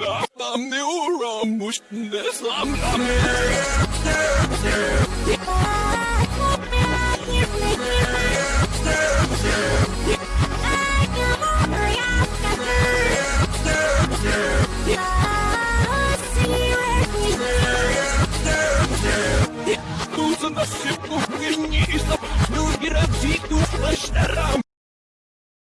I'm the ne uğramış ne to Тут за нас всех не из-за Други развитых лошадям